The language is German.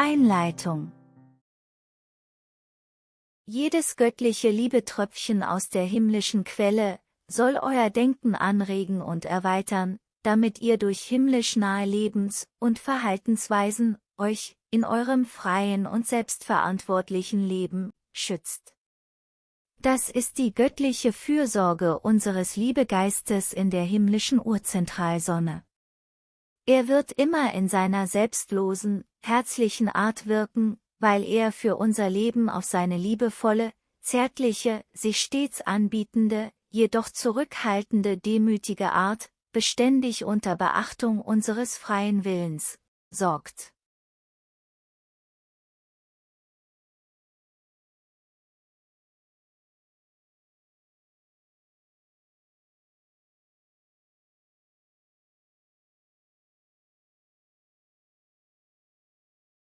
Einleitung Jedes göttliche Liebetröpfchen aus der himmlischen Quelle soll euer Denken anregen und erweitern, damit ihr durch himmlisch nahe Lebens- und Verhaltensweisen euch in eurem freien und selbstverantwortlichen Leben schützt. Das ist die göttliche Fürsorge unseres Liebegeistes in der himmlischen Urzentralsonne. Er wird immer in seiner selbstlosen, herzlichen Art wirken, weil er für unser Leben auf seine liebevolle, zärtliche, sich stets anbietende, jedoch zurückhaltende demütige Art, beständig unter Beachtung unseres freien Willens, sorgt.